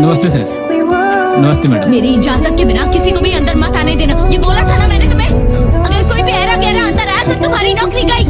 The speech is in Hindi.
नमस्ते सर। नमस्ते मैडम। मेरी इजाज़त के बिना किसी को भी अंदर मत आने देना। ये बोला था ना मैंने तुम्हें? अगर कोई भी गहरा अंदर आया तो तुम्हारी नौकरी गई।